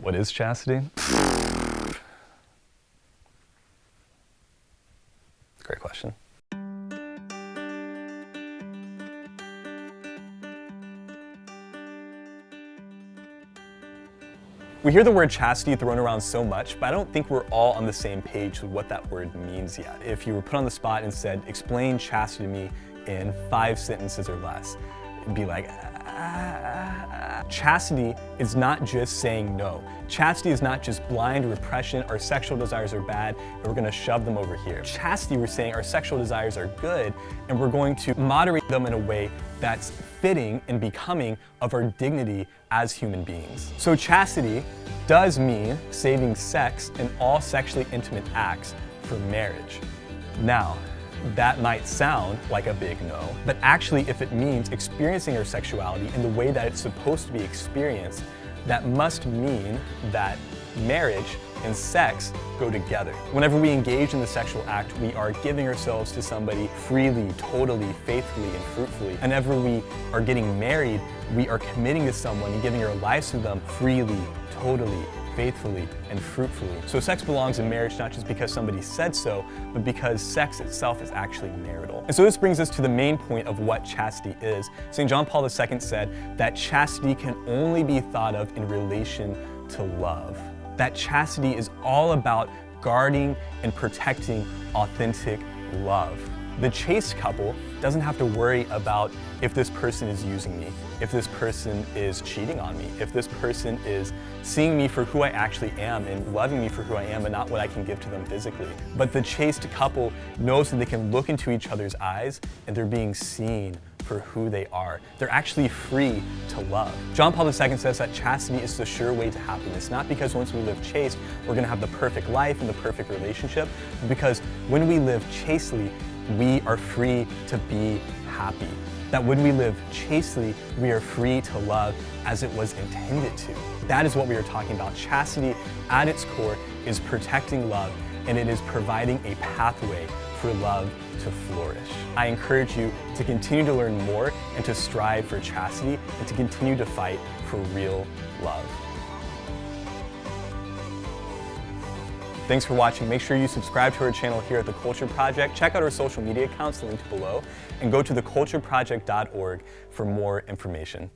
What is chastity? Great question. We hear the word chastity thrown around so much, but I don't think we're all on the same page with what that word means yet. If you were put on the spot and said, explain chastity to me in five sentences or less, it'd be like, ah. Chastity is not just saying no. Chastity is not just blind repression, our sexual desires are bad, and we're gonna shove them over here. Chastity, we're saying our sexual desires are good, and we're going to moderate them in a way that's fitting and becoming of our dignity as human beings. So chastity does mean saving sex and all sexually intimate acts for marriage. Now, that might sound like a big no, but actually if it means experiencing our sexuality in the way that it's supposed to be experienced, that must mean that marriage and sex go together. Whenever we engage in the sexual act, we are giving ourselves to somebody freely, totally, faithfully, and fruitfully. Whenever we are getting married, we are committing to someone and giving our lives to them freely, totally, faithfully, and fruitfully. So sex belongs in marriage not just because somebody said so, but because sex itself is actually marital. And so this brings us to the main point of what chastity is. St. John Paul II said that chastity can only be thought of in relation to love that chastity is all about guarding and protecting authentic love. The chaste couple doesn't have to worry about if this person is using me, if this person is cheating on me, if this person is seeing me for who I actually am and loving me for who I am and not what I can give to them physically. But the chaste couple knows that they can look into each other's eyes and they're being seen for who they are. They're actually free to love. John Paul II says that chastity is the sure way to happiness, not because once we live chaste, we're gonna have the perfect life and the perfect relationship, but because when we live chastely, we are free to be happy. That when we live chastely, we are free to love as it was intended to. That is what we are talking about. Chastity, at its core, is protecting love, and it is providing a pathway for love to flourish. I encourage you to continue to learn more and to strive for chastity and to continue to fight for real love. Thanks for watching. Make sure you subscribe to our channel here at The Culture Project. Check out our social media accounts linked below and go to thecultureproject.org for more information.